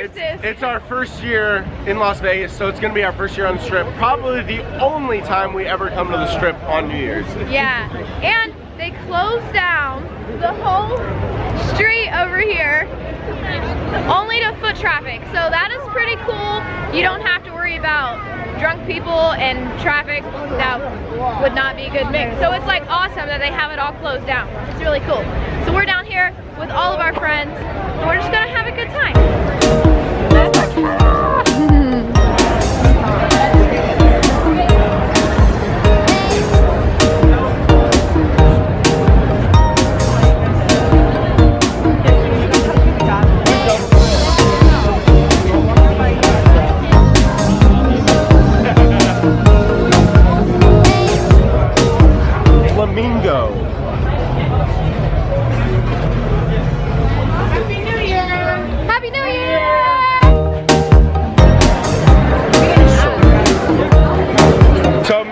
It's, it's our first year in Las Vegas, so it's gonna be our first year on the strip. Probably the only time we ever come to the strip on New Year's. Yeah, and they closed down the whole street over here only to foot traffic. So that is pretty cool. You don't have to worry about drunk people and traffic. That would not be a good mix. So it's like awesome that they have it all closed down. It's really cool. So we're down here with all of our friends and we're just gonna have a good time.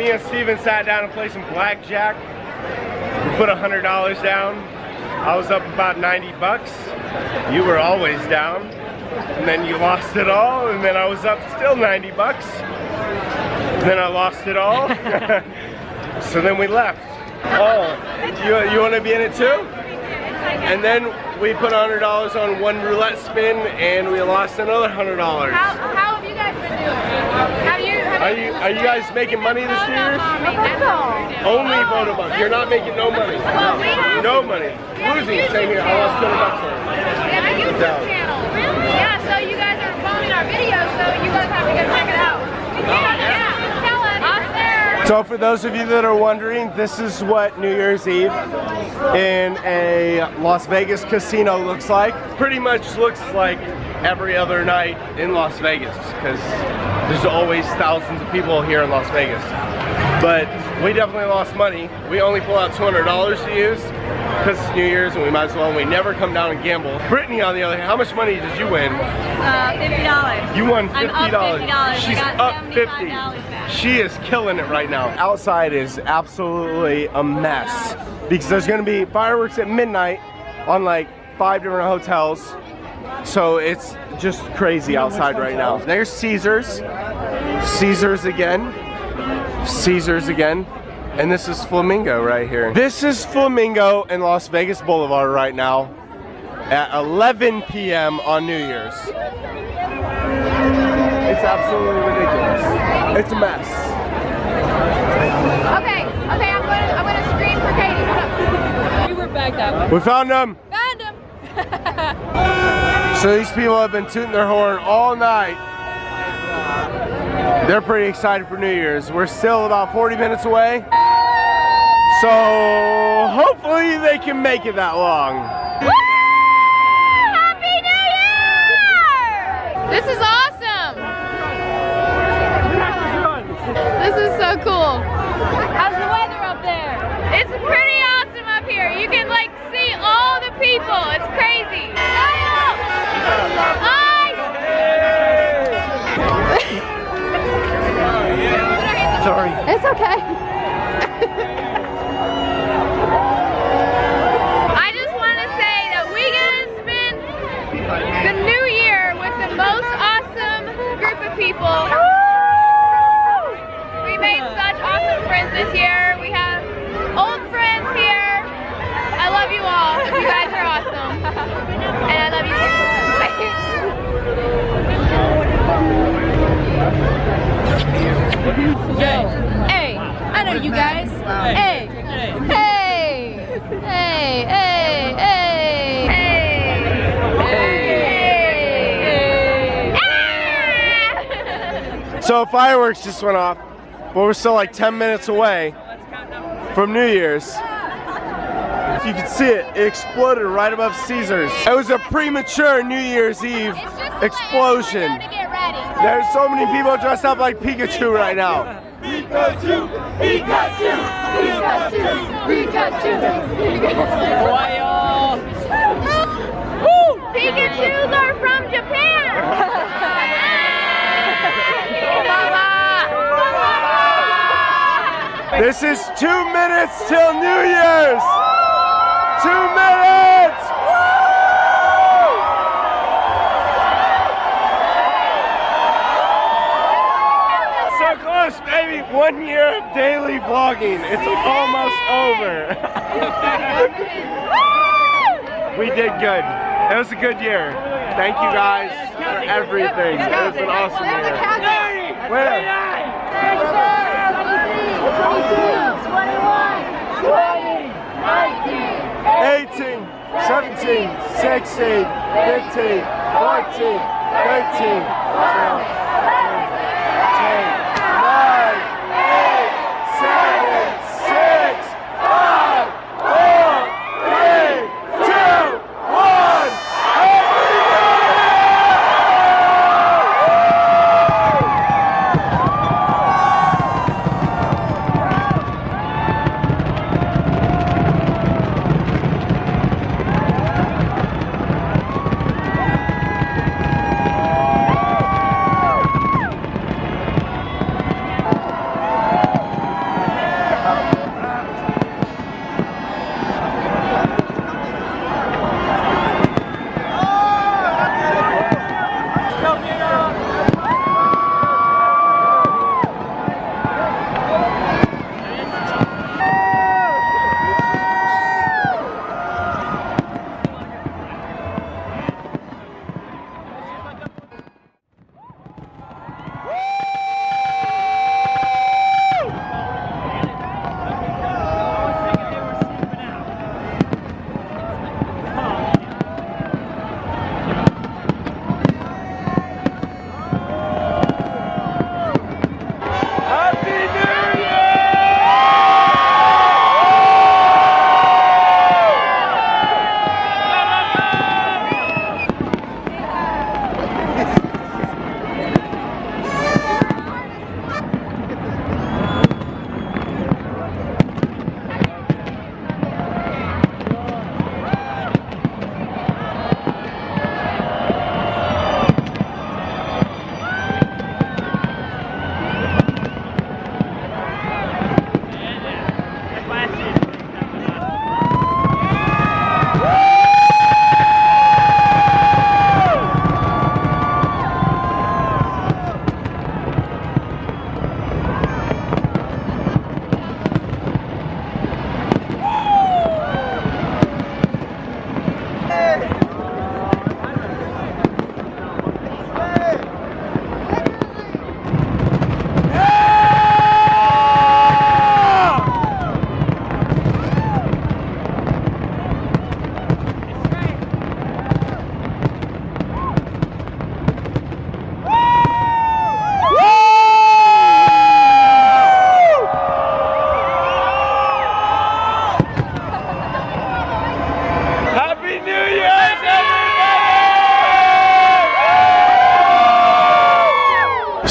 Me and Steven sat down and played some blackjack. We put a hundred dollars down. I was up about 90 bucks. You were always down. And then you lost it all, and then I was up still 90 bucks. then I lost it all. so then we left. Oh, you, you want to be in it too? And then we put $100 on one roulette spin, and we lost another $100. How, how have you guys been doing? Have you, have Are you are you guys making money this year? Only photo bump. You're not making no money. Well, we have- No money. we have a Losing. YouTube Same here. I lost 20 bucks on it. We have a YouTube channel. Really? Yeah, so you guys are bombing our videos, so you guys have to go check it out. Oh, yeah, yeah. Tell us. Us there. So for those of you that are wondering, this is what New Year's Eve in a Las Vegas casino looks like. Pretty much looks like every other night in Las Vegas because there's always thousands of people here in Las Vegas. But we definitely lost money. We only pull out $200 to use because it's New Year's and we might as well. And we never come down and gamble. Brittany, on the other hand, how much money did you win? Uh, fifty dollars. You won $50. I'm up $50. I got up 50. back. She is killing it right now. Outside is absolutely a mess because there's gonna be fireworks at midnight on like five different hotels. So it's just crazy outside right now. There's Caesars. Caesars again. Caesars again. And this is Flamingo right here. This is Flamingo and Las Vegas Boulevard right now at 11 p.m. on New Year's. It's absolutely ridiculous. It's a mess. Okay, okay, I'm gonna, I'm gonna screen for Katie. We were backed up. We found them. Found him. So these people have been tooting their horn all night. They're pretty excited for New Year's. We're still about 40 minutes away. So hopefully they can make it that long. Happy New Year! This is awesome. This is so cool. Hey, I know you guys. Hey. Hey! Hey! Hey! Hey! Hey! So fireworks just went off, but we're still like 10 minutes away from New Year's. You can see it, it exploded right above Caesars. It was a premature New Year's Eve explosion. Everyone know to get ready. There's so many people dressed up like Pikachu right now. Pikachu! Pikachu! Pikachu! Pikachu! Royal! Woo! Pikachus are from Japan! This is two minutes till New Year's. Two minutes. One year of daily vlogging. It's almost over. we did good. It was a good year. Thank you guys for everything. It was an awesome year. Where? 18, 17, 16, 15, 14, 13, 12,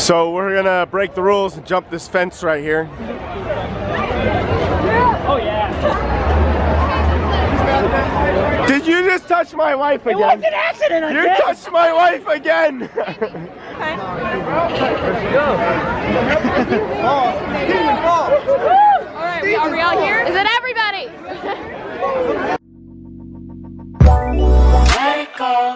So we're gonna break the rules and jump this fence right here. Oh yeah. Did you just touch my wife again? It was an accident, I You guess. touched my wife again! Alright, are we all here? Is it everybody? Let it go,